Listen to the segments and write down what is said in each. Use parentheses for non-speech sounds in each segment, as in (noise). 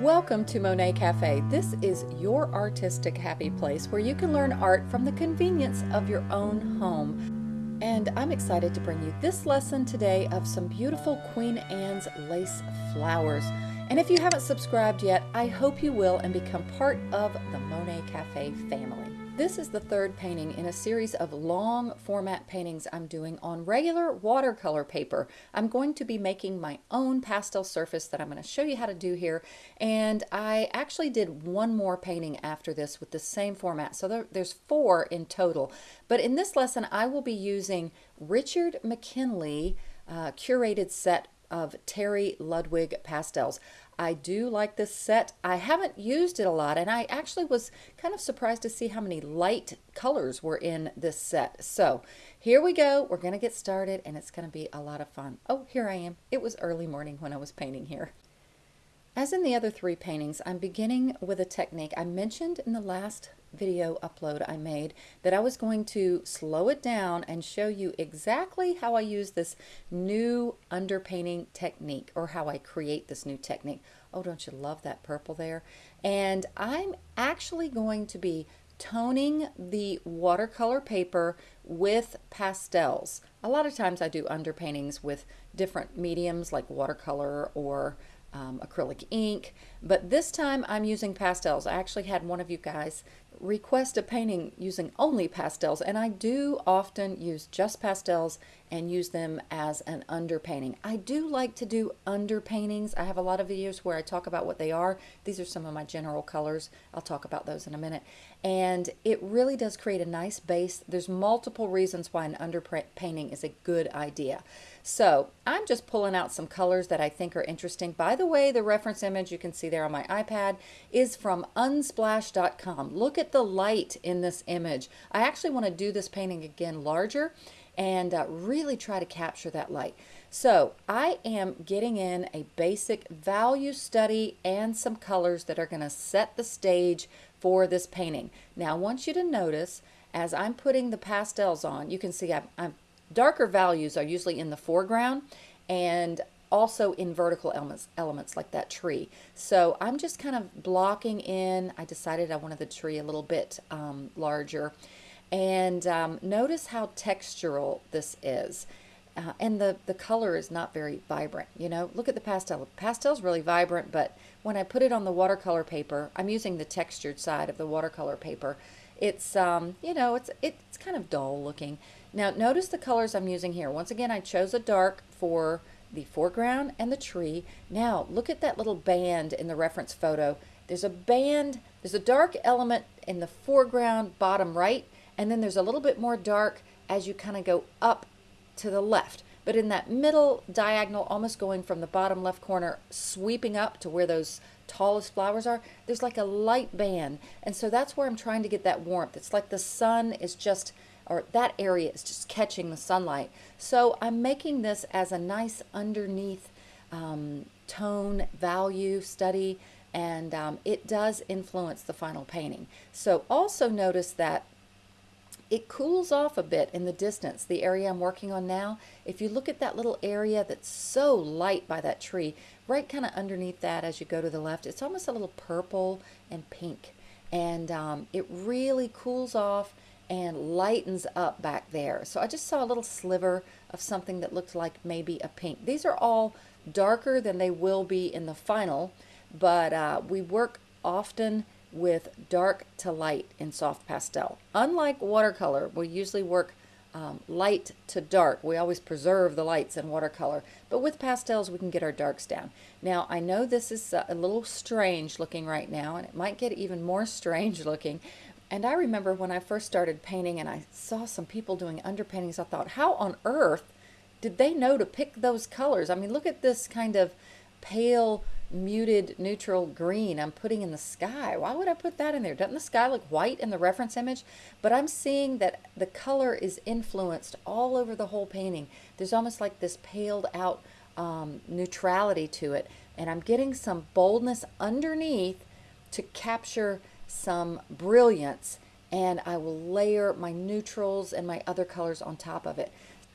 Welcome to Monet Cafe. This is your artistic happy place where you can learn art from the convenience of your own home. And I'm excited to bring you this lesson today of some beautiful Queen Anne's lace flowers. And if you haven't subscribed yet, I hope you will and become part of the Monet Cafe family. This is the third painting in a series of long format paintings I'm doing on regular watercolor paper. I'm going to be making my own pastel surface that I'm going to show you how to do here. And I actually did one more painting after this with the same format. So there, there's four in total. But in this lesson, I will be using Richard McKinley uh, curated set of Terry Ludwig pastels. I do like this set. I haven't used it a lot and I actually was kind of surprised to see how many light colors were in this set. So here we go. We're going to get started and it's going to be a lot of fun. Oh, here I am. It was early morning when I was painting here. As in the other three paintings, I'm beginning with a technique I mentioned in the last video upload I made that I was going to slow it down and show you exactly how I use this new underpainting technique or how I create this new technique. Oh, don't you love that purple there? And I'm actually going to be toning the watercolor paper with pastels. A lot of times I do underpaintings with different mediums like watercolor or um, acrylic ink, but this time I'm using pastels. I actually had one of you guys request a painting using only pastels and I do often use just pastels and use them as an underpainting. I do like to do underpaintings. I have a lot of videos where I talk about what they are. These are some of my general colors. I'll talk about those in a minute. And it really does create a nice base. There's multiple reasons why an underpainting is a good idea. So I'm just pulling out some colors that I think are interesting. By the way, the reference image you can see there on my iPad is from unsplash.com. Look at the light in this image. I actually want to do this painting again larger and uh, really try to capture that light. So I am getting in a basic value study and some colors that are going to set the stage for this painting. Now I want you to notice as I'm putting the pastels on, you can see I'm, I'm darker values are usually in the foreground and also in vertical elements, elements like that tree. So I'm just kind of blocking in. I decided I wanted the tree a little bit um, larger. And um, notice how textural this is. Uh, and the, the color is not very vibrant. You know, look at the pastel. Pastel's really vibrant, but when I put it on the watercolor paper, I'm using the textured side of the watercolor paper. It's, um, you know, it's, it's kind of dull looking. Now notice the colors I'm using here. Once again, I chose a dark for the foreground and the tree. Now look at that little band in the reference photo. There's a band, there's a dark element in the foreground bottom right, and then there's a little bit more dark as you kind of go up to the left. But in that middle diagonal, almost going from the bottom left corner, sweeping up to where those tallest flowers are, there's like a light band. And so that's where I'm trying to get that warmth. It's like the sun is just or that area is just catching the sunlight. So I'm making this as a nice underneath um, tone value study and um, it does influence the final painting. So also notice that it cools off a bit in the distance, the area I'm working on now. If you look at that little area that's so light by that tree, right kind of underneath that as you go to the left, it's almost a little purple and pink. And um, it really cools off and lightens up back there. So I just saw a little sliver of something that looked like maybe a pink. These are all darker than they will be in the final, but uh, we work often with dark to light in soft pastel. Unlike watercolor, we usually work um, light to dark. We always preserve the lights in watercolor, but with pastels we can get our darks down. Now I know this is a little strange looking right now and it might get even more (laughs) strange looking, and I remember when I first started painting and I saw some people doing underpaintings, I thought, how on earth did they know to pick those colors? I mean, look at this kind of pale, muted, neutral green I'm putting in the sky. Why would I put that in there? Doesn't the sky look white in the reference image? But I'm seeing that the color is influenced all over the whole painting. There's almost like this paled out um, neutrality to it. And I'm getting some boldness underneath to capture some brilliance and I will layer my neutrals and my other colors on top of it.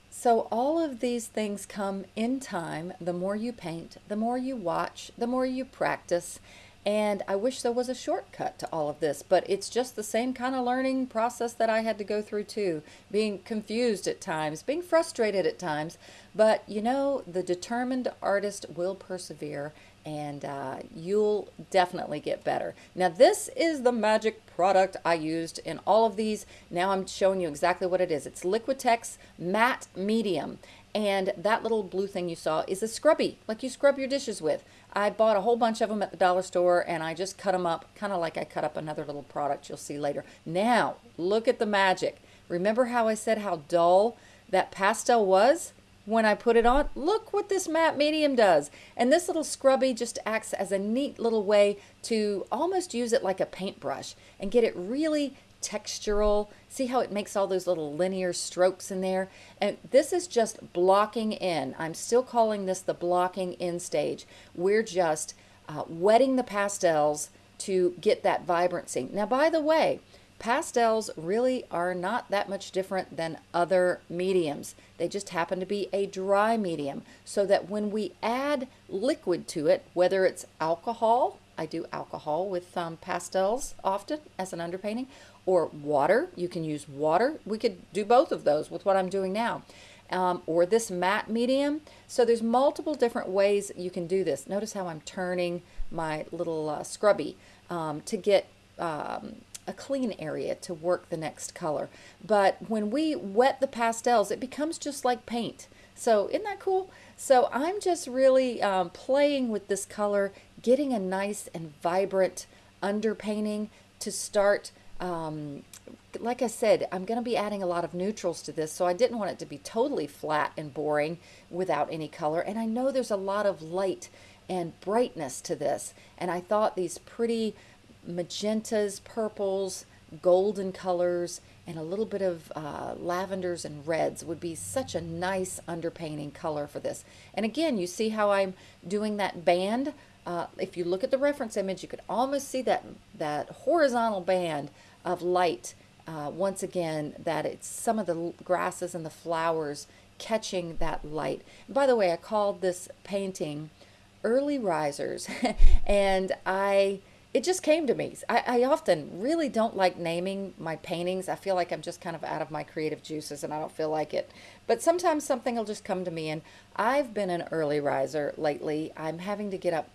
So all of these things come in time. The more you paint, the more you watch, the more you practice, And I wish there was a shortcut to all of this, but it's just the same kind of learning process that I had to go through too. Being confused at times, being frustrated at times. But you know, the determined artist will persevere and uh, you'll definitely get better. Now this is the magic product I used in all of these. Now I'm showing you exactly what it is. It's Liquitex Matte Medium and that little blue thing you saw is a scrubby, like you scrub your dishes with. I bought a whole bunch of them at the dollar store and I just cut them up, kind of like I cut up another little product you'll see later. Now, look at the magic. Remember how I said how dull that pastel was? When I put it on, look what this matte medium does. And this little scrubby just acts as a neat little way to almost use it like a paintbrush and get it really textural. See how it makes all those little linear strokes in there? And this is just blocking in. I'm still calling this the blocking in stage. We're just uh, wetting the pastels to get that vibrancy. Now, by the way, pastels really are not that much different than other mediums. They just happen to be a dry medium so that when we add liquid to it, whether it's alcohol, I do alcohol with um, pastels often as an underpainting, or water. You can use water. We could do both of those with what I'm doing now. Um, or this matte medium. So there's multiple different ways you can do this. Notice how I'm turning my little uh, scrubby um, to get um, a clean area to work the next color. But when we wet the pastels, it becomes just like paint. So isn't that cool? So I'm just really um, playing with this color, getting a nice and vibrant underpainting to start um, like I said, I'm going to be adding a lot of neutrals to this, so I didn't want it to be totally flat and boring without any color. And I know there's a lot of light and brightness to this, and I thought these pretty magentas, purples, golden colors, and a little bit of uh, lavenders and reds would be such a nice underpainting color for this. And again, you see how I'm doing that band? Uh, if you look at the reference image, you could almost see that, that horizontal band of light. Uh, once again, that it's some of the grasses and the flowers catching that light. by the way, I called this painting Early Risers, (laughs) and I it just came to me. I, I, often really don't like naming my paintings. I feel like I'm just kind of out of my creative juices and I don't feel like it. But sometimes something will just come to me. And I've been an early riser lately. I'm having to get up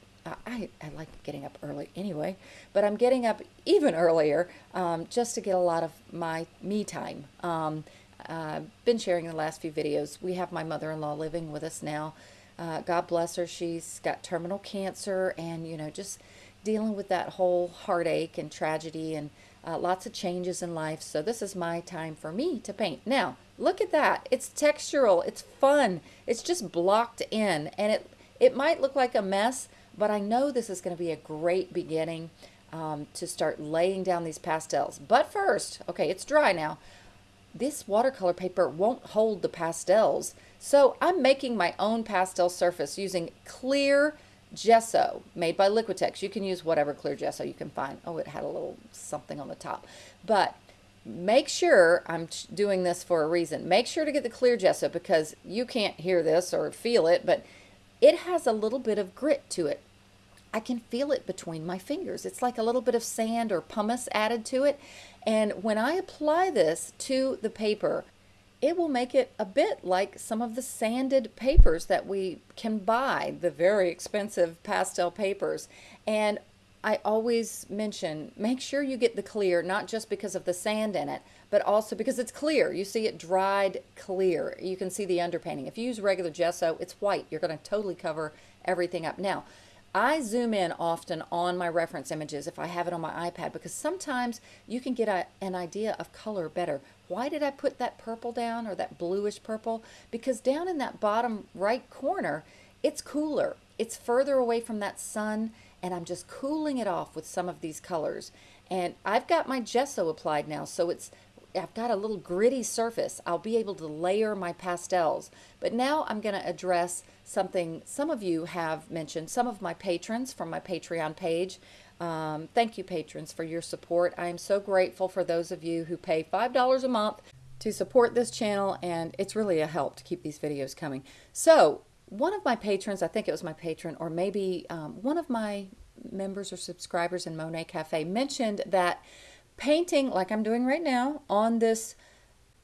I, I like getting up early anyway, but I'm getting up even earlier um, just to get a lot of my me time. Um, uh, been sharing the last few videos. We have my mother-in-law living with us now. Uh, God bless her. She's got terminal cancer and, you know, just dealing with that whole heartache and tragedy and uh, lots of changes in life. So this is my time for me to paint. Now, look at that. It's textural. It's fun. It's just blocked in and it, it might look like a mess, but I know this is going to be a great beginning um, to start laying down these pastels. But first, okay, it's dry now. This watercolor paper won't hold the pastels. So I'm making my own pastel surface using clear gesso made by Liquitex. You can use whatever clear gesso you can find. Oh, it had a little something on the top. But make sure, I'm doing this for a reason, make sure to get the clear gesso because you can't hear this or feel it, but it has a little bit of grit to it. I can feel it between my fingers. It's like a little bit of sand or pumice added to it. And when I apply this to the paper, it will make it a bit like some of the sanded papers that we can buy, the very expensive pastel papers. And I always mention, make sure you get the clear, not just because of the sand in it, but also because it's clear. You see it dried clear. You can see the underpainting. If you use regular gesso, it's white. You're going to totally cover everything up. Now, I zoom in often on my reference images if I have it on my iPad because sometimes you can get a, an idea of color better. Why did I put that purple down or that bluish purple? Because down in that bottom right corner, it's cooler. It's further away from that sun and I'm just cooling it off with some of these colors. And I've got my gesso applied now, so it's I've got a little gritty surface. I'll be able to layer my pastels. But now I'm going to address something some of you have mentioned, some of my patrons from my Patreon page. Um, thank you, patrons, for your support. I am so grateful for those of you who pay $5 a month to support this channel, and it's really a help to keep these videos coming. So one of my patrons, I think it was my patron, or maybe um, one of my members or subscribers in Monet Cafe mentioned that painting, like I'm doing right now, on this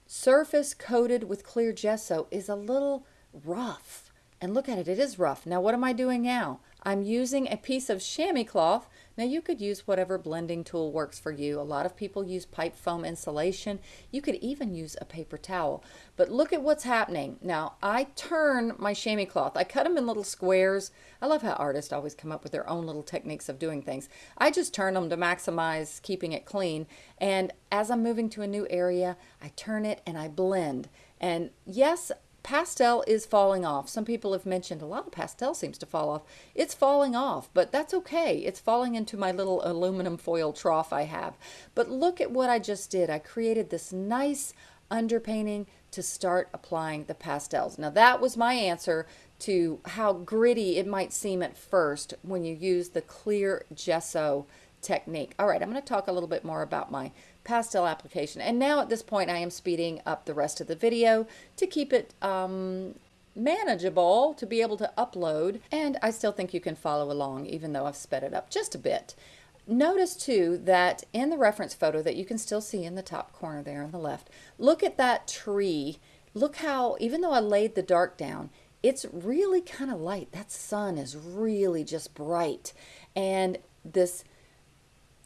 surface coated with clear gesso is a little rough. And look at it, it is rough. Now what am I doing now? I'm using a piece of chamois cloth. Now you could use whatever blending tool works for you. A lot of people use pipe foam insulation. You could even use a paper towel. But look at what's happening. Now I turn my chamois cloth. I cut them in little squares. I love how artists always come up with their own little techniques of doing things. I just turn them to maximize keeping it clean. And as I'm moving to a new area, I turn it and I blend. And yes, pastel is falling off. Some people have mentioned a lot of pastel seems to fall off. It's falling off, but that's okay. It's falling into my little aluminum foil trough I have. But look at what I just did. I created this nice underpainting to start applying the pastels. Now that was my answer to how gritty it might seem at first when you use the clear gesso technique. All right, I'm going to talk a little bit more about my pastel application. And now at this point, I am speeding up the rest of the video to keep it um, manageable to be able to upload. And I still think you can follow along, even though I've sped it up just a bit. Notice too that in the reference photo that you can still see in the top corner there on the left, look at that tree. Look how, even though I laid the dark down, it's really kind of light. That sun is really just bright. And this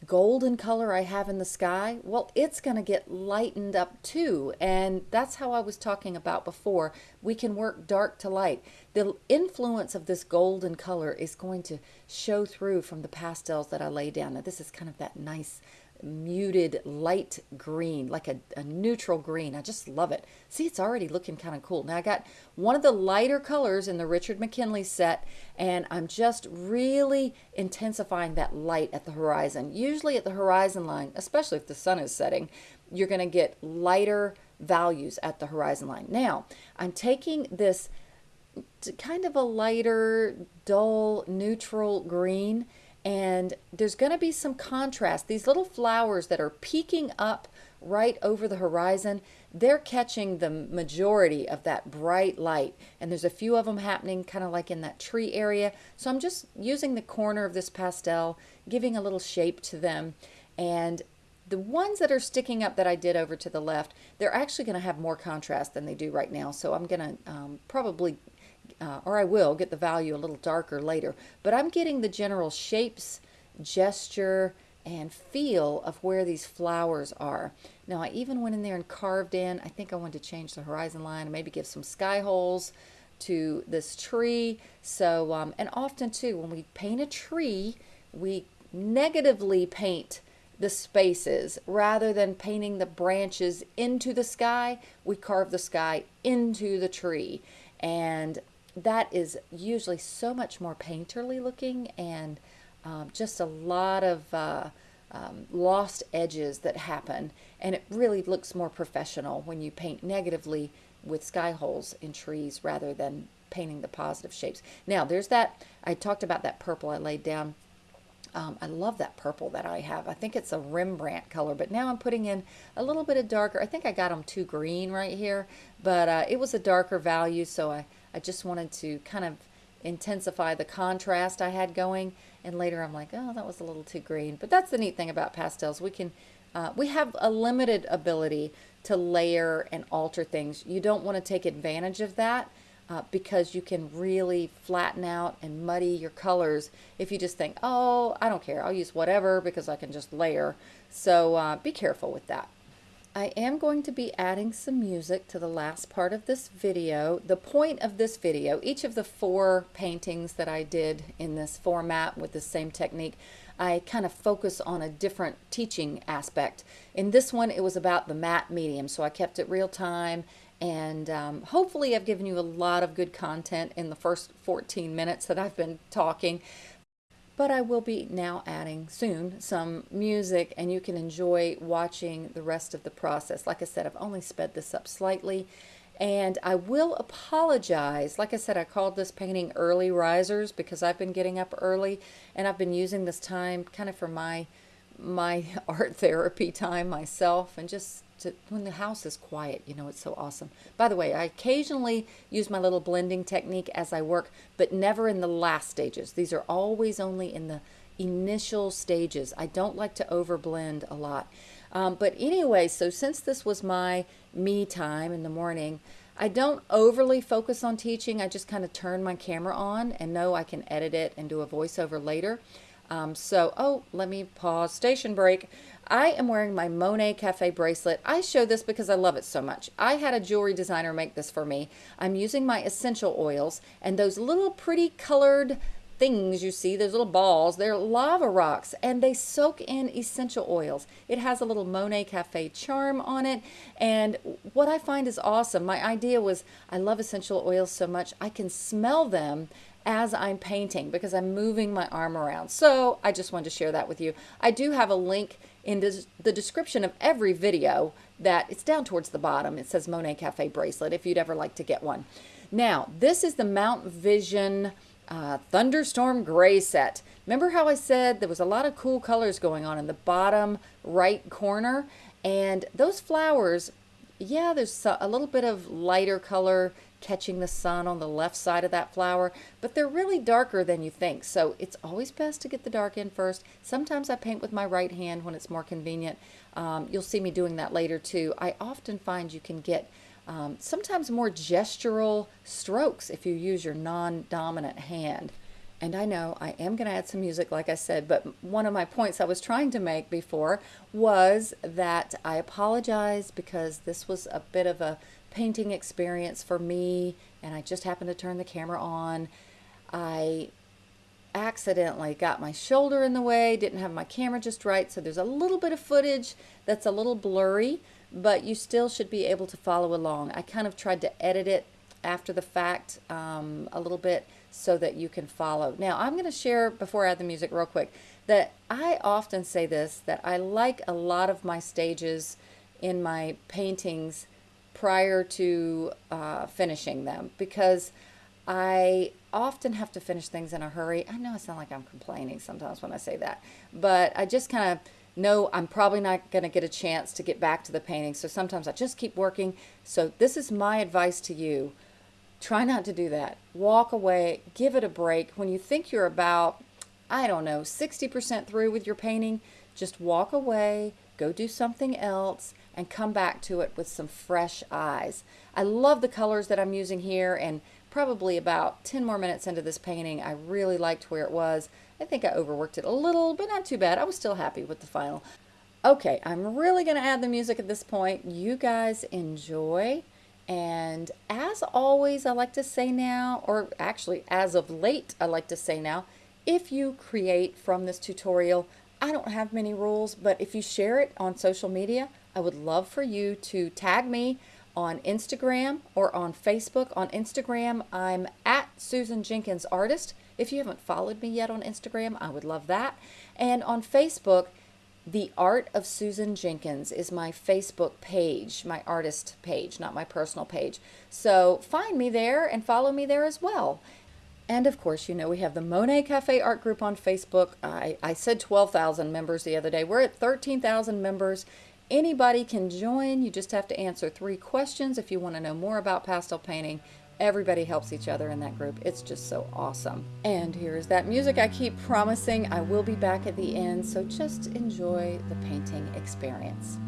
golden color I have in the sky, well, it's going to get lightened up too. And that's how I was talking about before. We can work dark to light. The influence of this golden color is going to show through from the pastels that I lay down. Now, this is kind of that nice muted light green, like a, a, neutral green. I just love it. See, it's already looking kind of cool. Now I got one of the lighter colors in the Richard McKinley set, and I'm just really intensifying that light at the horizon. Usually at the horizon line, especially if the sun is setting, you're going to get lighter values at the horizon line. Now, I'm taking this kind of a lighter, dull, neutral green, and there's going to be some contrast. These little flowers that are peeking up right over the horizon, they're catching the majority of that bright light. And there's a few of them happening kind of like in that tree area. So I'm just using the corner of this pastel, giving a little shape to them. And the ones that are sticking up that I did over to the left, they're actually going to have more contrast than they do right now. So I'm going to um, probably uh, or I will get the value a little darker later, but I'm getting the general shapes, gesture, and feel of where these flowers are. Now I even went in there and carved in, I think I wanted to change the horizon line and maybe give some sky holes to this tree. So, um, and often too, when we paint a tree, we negatively paint the spaces rather than painting the branches into the sky we carve the sky into the tree and that is usually so much more painterly looking and um, just a lot of uh, um, lost edges that happen and it really looks more professional when you paint negatively with sky holes in trees rather than painting the positive shapes. Now there's that, I talked about that purple I laid down. Um, I love that purple that I have. I think it's a Rembrandt color, but now I'm putting in a little bit of darker. I think I got them too green right here, but uh, it was a darker value, so I, I just wanted to kind of intensify the contrast I had going. And later I'm like, oh, that was a little too green. But that's the neat thing about pastels. We can, uh, we have a limited ability to layer and alter things. You don't want to take advantage of that uh, because you can really flatten out and muddy your colors if you just think, oh, I don't care. I'll use whatever because I can just layer. So uh, be careful with that. I am going to be adding some music to the last part of this video. The point of this video, each of the four paintings that I did in this format with the same technique, I kind of focus on a different teaching aspect. In this one, it was about the matte medium, so I kept it real time and um, hopefully I've given you a lot of good content in the first 14 minutes that I've been talking but I will be now adding soon some music and you can enjoy watching the rest of the process. Like I said, I've only sped this up slightly and I will apologize. Like I said, I called this painting early risers because I've been getting up early and I've been using this time kind of for my my (laughs) art therapy time myself and just to, when the house is quiet, you know, it's so awesome. By the way, I occasionally use my little blending technique as I work, but never in the last stages. These are always only in the initial stages. I don't like to overblend a lot. Um, but anyway, so since this was my me time in the morning, I don't overly focus on teaching. I just kind of turn my camera on and know I can edit it and do a voiceover later. Um, so, oh, let me pause, station break. I am wearing my Monet Cafe bracelet. I show this because I love it so much. I had a jewelry designer make this for me. I'm using my essential oils and those little pretty colored things you see, those little balls, they're lava rocks and they soak in essential oils. It has a little Monet Cafe charm on it. And what I find is awesome, my idea was I love essential oils so much, I can smell them as I'm painting because I'm moving my arm around. So I just wanted to share that with you. I do have a link in the description of every video that it's down towards the bottom. It says Monet Cafe bracelet if you'd ever like to get one. Now, this is the Mount Vision uh, Thunderstorm Gray set. Remember how I said there was a lot of cool colors going on in the bottom right corner? And those flowers, yeah, there's a little bit of lighter color catching the sun on the left side of that flower, but they're really darker than you think. So it's always best to get the dark in first. Sometimes I paint with my right hand when it's more convenient. Um, you'll see me doing that later too. I often find you can get um, sometimes more gestural strokes if you use your non-dominant hand. And I know I am going to add some music, like I said, but one of my points I was trying to make before was that I apologize because this was a bit of a painting experience for me, and I just happened to turn the camera on. I accidentally got my shoulder in the way, didn't have my camera just right, so there's a little bit of footage that's a little blurry, but you still should be able to follow along. I kind of tried to edit it after the fact um, a little bit so that you can follow. Now, I'm going to share, before I add the music real quick, that I often say this, that I like a lot of my stages in my paintings prior to uh, finishing them because I often have to finish things in a hurry. I know I sound like I'm complaining sometimes when I say that, but I just kind of know I'm probably not going to get a chance to get back to the painting. So sometimes I just keep working. So this is my advice to you. Try not to do that. Walk away, give it a break. When you think you're about, I don't know, 60% through with your painting, just walk away, go do something else, and come back to it with some fresh eyes. I love the colors that I'm using here and probably about 10 more minutes into this painting, I really liked where it was. I think I overworked it a little, but not too bad. I was still happy with the final. Okay, I'm really going to add the music at this point. You guys enjoy. And as always, I like to say now, or actually as of late, I like to say now, if you create from this tutorial, I don't have many rules, but if you share it on social media, I would love for you to tag me on Instagram or on Facebook. On Instagram, I'm at Susan Jenkins Artist. If you haven't followed me yet on Instagram, I would love that. And on Facebook, The Art of Susan Jenkins is my Facebook page, my artist page, not my personal page. So find me there and follow me there as well. And of course, you know, we have the Monet Cafe Art Group on Facebook. I, I said 12,000 members the other day. We're at 13,000 members Anybody can join. You just have to answer three questions if you want to know more about pastel painting. Everybody helps each other in that group. It's just so awesome. And here's that music I keep promising. I will be back at the end, so just enjoy the painting experience.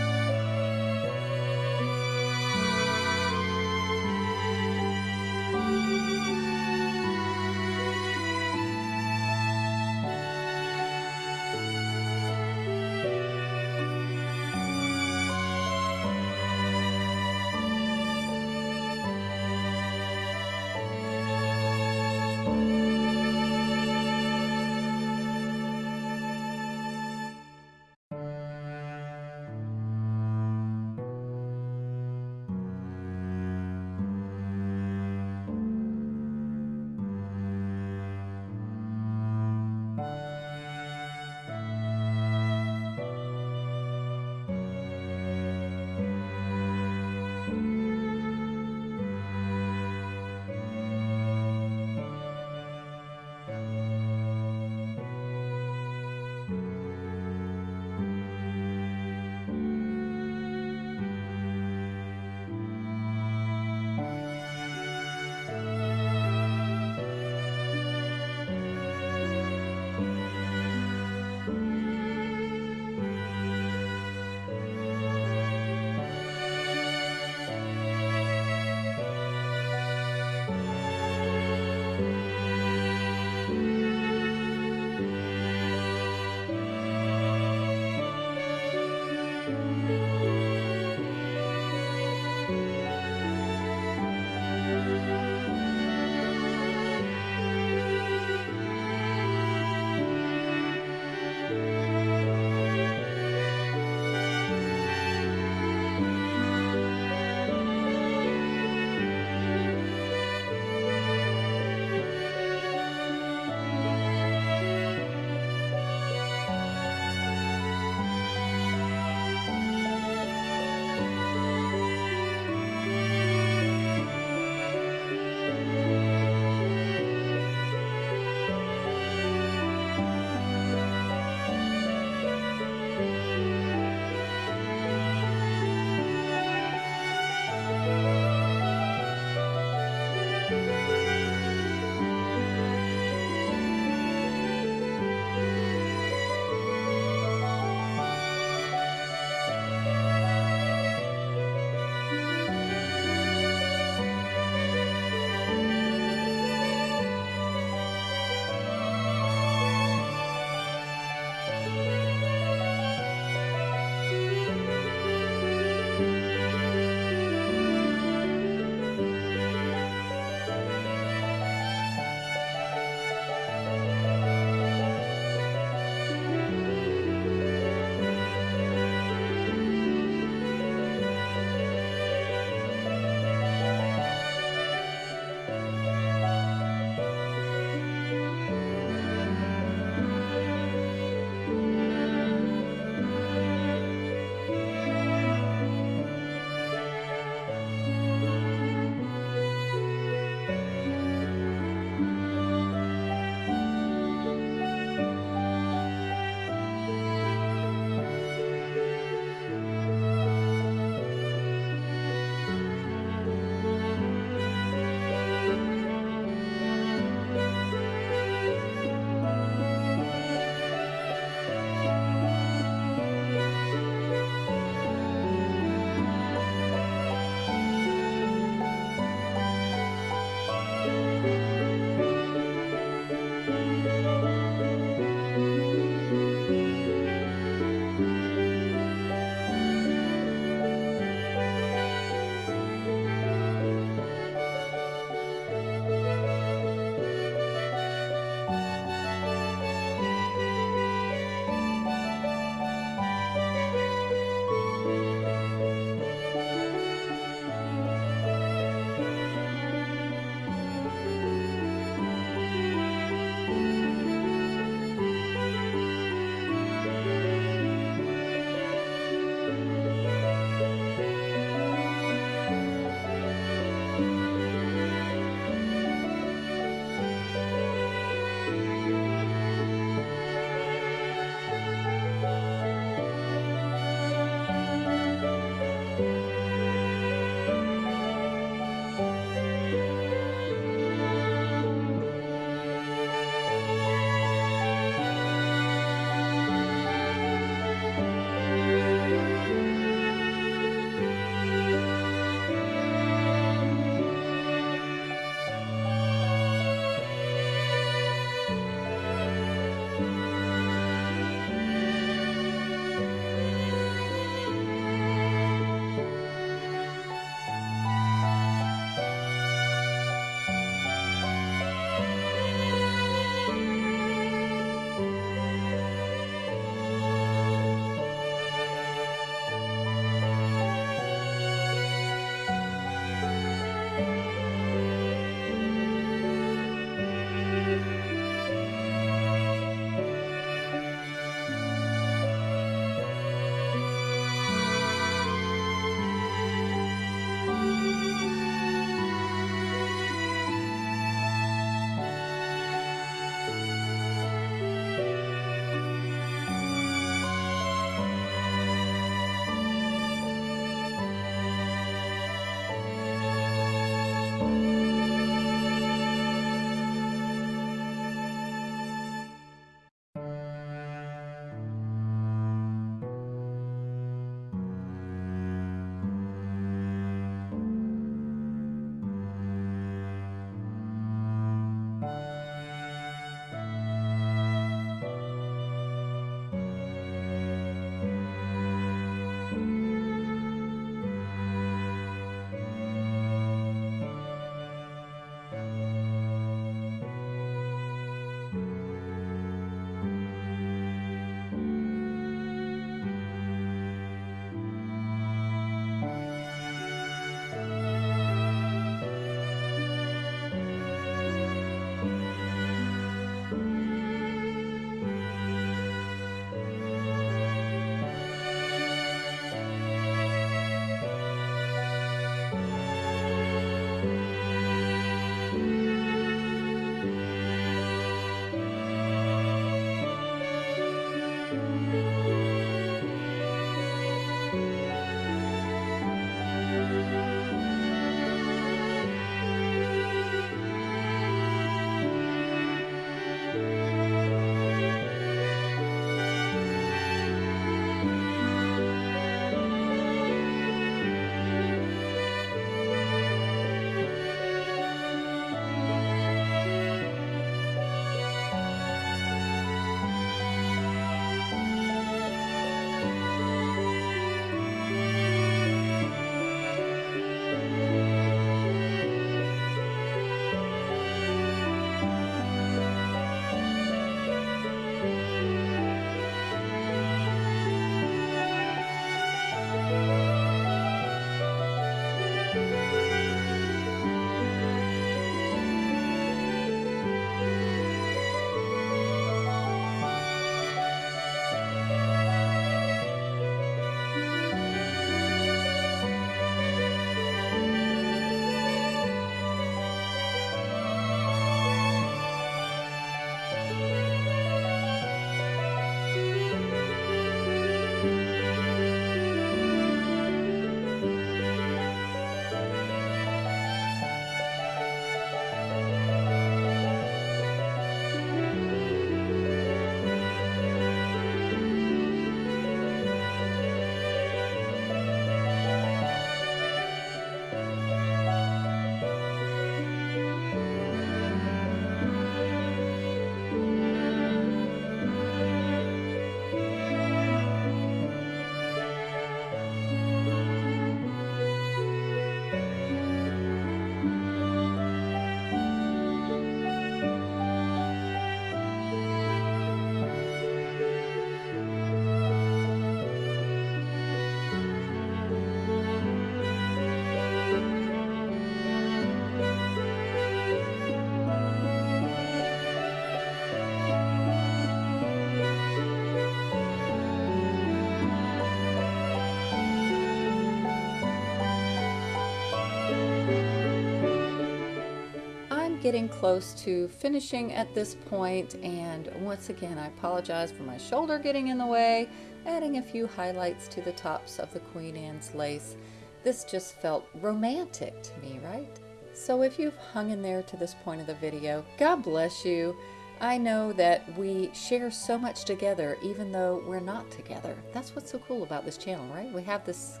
Getting close to finishing at this point and once again I apologize for my shoulder getting in the way, adding a few highlights to the tops of the Queen Anne's lace. This just felt romantic to me, right? So if you've hung in there to this point of the video, God bless you. I know that we share so much together even though we're not together. That's what's so cool about this channel, right? We have this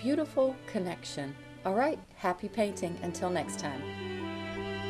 beautiful connection. All right, happy painting. Until next time.